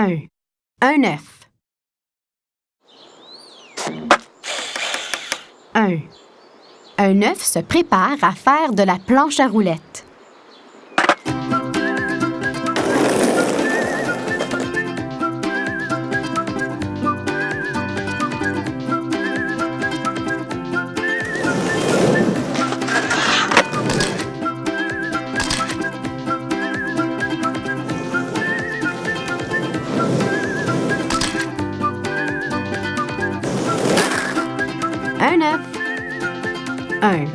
1. Un œuf. 1. Un œuf se prépare à faire de la planche à roulettes. Un œuf. 1.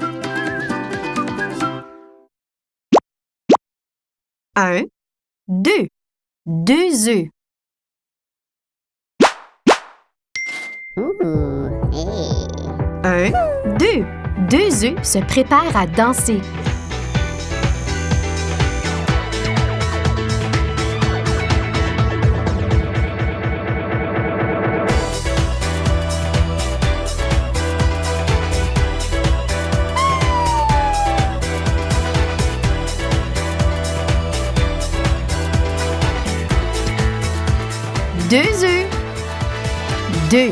1, 2. Deux œufs. Un, deux. Deux œufs se préparent à danser. Deux œufs. Deux.